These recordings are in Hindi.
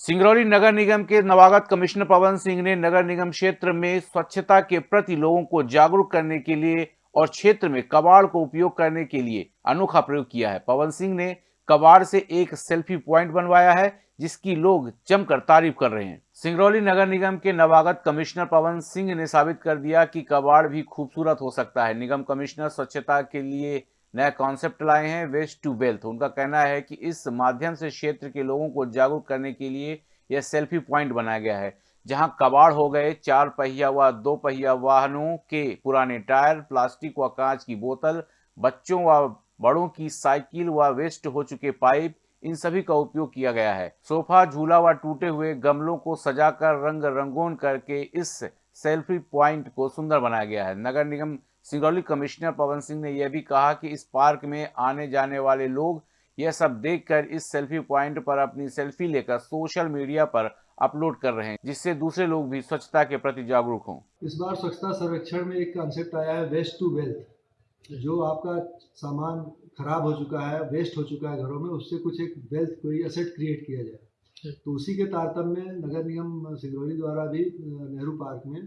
सिंगरौली नगर निगम के नवागत कमिश्नर पवन सिंह ने नगर निगम क्षेत्र में स्वच्छता के प्रति लोगों को जागरूक करने के लिए और क्षेत्र में कबाड़ को उपयोग करने के लिए अनोखा प्रयोग किया है। पवन सिंह ने कबाड़ से एक सेल्फी पॉइंट बनवाया है, जिसकी लोग जमकर तारीफ़ कर रहे हैं। सिंगरौली नगर निगम के नवागत कमिश्नर पवन सिंह ने साबित कर दिया कि कबाड़ भी खूबसूरत हो सकता है। निगम कमिश्नर स्वच्छता के लिए नया कॉन्सेप्ट लाए हैं वेस्ट टू वेल्थ उनका कहना है कि इस माध्यम से क्षेत्र के लोगों को जागरूक करने के लिए यह सेल्फी पॉइंट बनाया गया है, जहाँ कबाड़ हो गए चार पहिया व दो पहिया वाहनों के पुराने टायर, प्लास्टिक व कांच की बोतल, बच्चों व बड़ों की साइकिल व वेस्ट हो चुके पाइप, इन सभी का उपयोग किया गया है। सोफा, झूला व टूटे हुए गमलों को सजाकर रंग रंगोन करके इस सेल्फी पॉइंट को सुंदर बनाया गया है। नगर निगम सिंगरौली कमिश्नर पवन सिंह ने यह भी कहा कि इस पार्क में आने जाने वाले लोग यह सब देखकर इस सेल्फी पॉइंट पर अपनी सेल्फी लेकर सोशल मीडिया पर अपलोड कर रहे हैं, जिससे दूसरे लोग भी स्वच्छता के प्रति जागरूक हों। इस बार स्वच्छता सर्वेक्षण में एक कॉन्सेप्ट आया है वेस्ट टू वेल्थ जो आपका सामान खराब हो चुका है वेस्ट हो चुका है घरों में, उससे कुछ एक वेल्थ कोई असेट क्रिएट किया जाए। तो उसी के तारतम्य में नगर निगम सिंगरौली द्वारा भी नेहरू पार्क में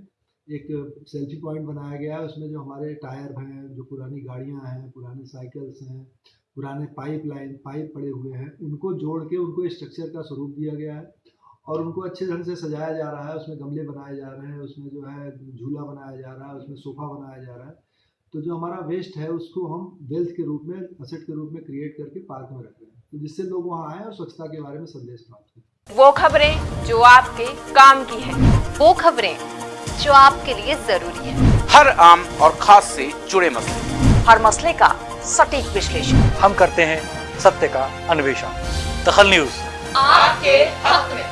एक सेल्फी पॉइंट बनाया गया है। उसमें जो हमारे टायर हैं, जो पुरानी गाड़ियाँ हैं, पुराने साइकिल्स हैं, पुराने पाइप लाइन, पाइप पड़े हुए हैं, उनको जोड़ के उनको स्ट्रक्चर का स्वरूप दिया गया है और उनको अच्छे ढंग से सजाया जा रहा है। उसमें गमले बनाए जा रहे हैं, उसमें जो है झूला बनाया जा रहा है, उसमें सोफा बनाया जा रहा है। तो जो हमारा वेस्ट है उसको हम वेल्थ के रूप में असेट के रूप में क्रिएट करके पार्क में रख रहे हैं। तो जिससे लोग वहाँ आए और स्वच्छता के बारे में संदेश प्राप्त करें। वो खबरें जो आपके काम की है वो खबरें जो आपके लिए ज़रूरी है। हर आम और खास से जुड़े मसले। हर मसले का सटीक विश्लेषण। हम करते हैं सत्य का अन्वेषण। दखल न्यूज़। आपके हक में।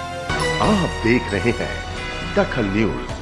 आप देख रहे हैं दखल न्यूज़।